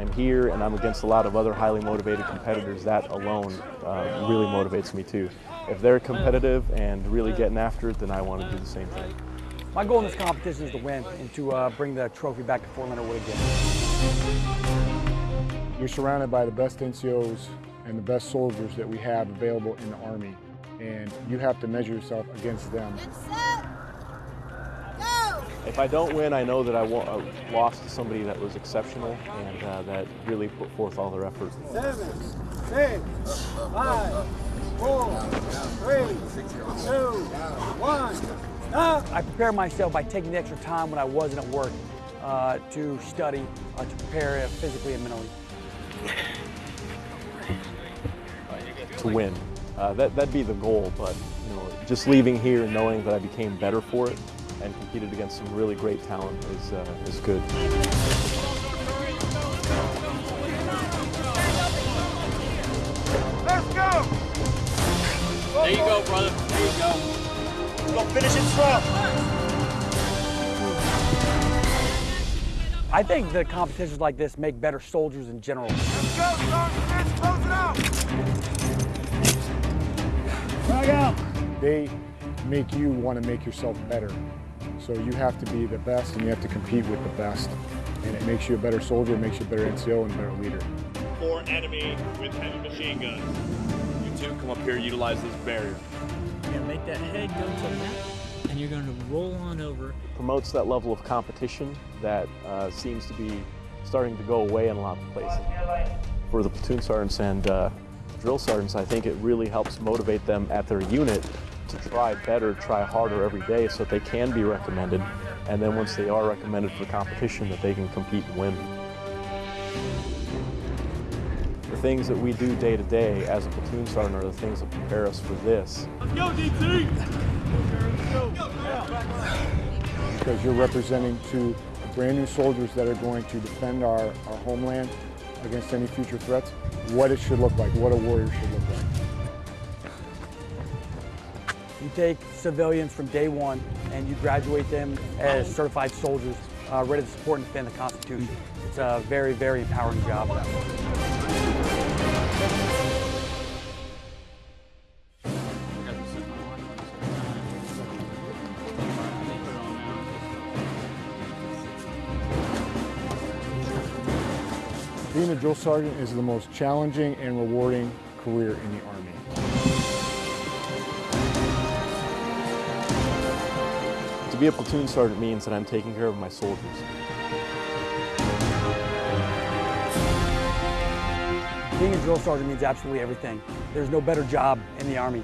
I'm here and I'm against a lot of other highly motivated competitors, that alone uh, really motivates me too. If they're competitive and really getting after it, then I want to do the same thing. My goal in this competition is to win and to uh, bring the trophy back to Fort Leonard Wood again. You're surrounded by the best NCOs and the best soldiers that we have available in the Army, and you have to measure yourself against them. If I don't win, I know that I uh, lost to somebody that was exceptional and uh, that really put forth all their effort. Seven, six, five, four, three, two, one. Stop. I prepare myself by taking the extra time when I wasn't at work uh, to study, uh, to prepare physically and mentally. To win. Uh, that, that'd be the goal, but you know, just leaving here and knowing that I became better for it and competed against some really great talent is, uh, is good. Let's go. There you go, brother. There you go. Go finish it strong. I think that competitions like this make better soldiers in general. Let's go, Sergeant. Close it out. Frag out. They make you want to make yourself better. So you have to be the best and you have to compete with the best. And it makes you a better soldier, it makes you a better NCO and a better leader. Four enemy with heavy machine guns. You two come up here, utilize this barrier. You're gonna make that head go to the left, and you're gonna roll on over. Promotes that level of competition that uh, seems to be starting to go away in a lot of places. For the platoon sergeants and uh, drill sergeants, I think it really helps motivate them at their unit to try better, try harder every day so that they can be recommended. And then once they are recommended for competition, that they can compete and win. The things that we do day to day as a platoon sergeant are the things that prepare us for this. Let's go, DT! Because you're representing to brand new soldiers that are going to defend our, our homeland against any future threats, what it should look like, what a warrior should look like. You take civilians from day one and you graduate them as certified soldiers uh, ready to support and defend the Constitution. It's a very, very empowering job. Being a drill sergeant is the most challenging and rewarding career in the Army. Be a platoon sergeant means that I'm taking care of my soldiers. Being a drill sergeant means absolutely everything. There's no better job in the Army.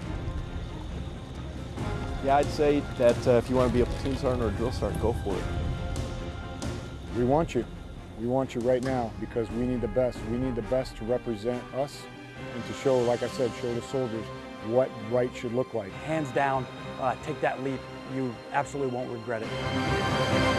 Yeah, I'd say that uh, if you want to be a platoon sergeant or a drill sergeant, go for it. We want you. We want you right now because we need the best. We need the best to represent us and to show, like I said, show the soldiers what right should look like. Hands down, uh, take that leap. You absolutely won't regret it.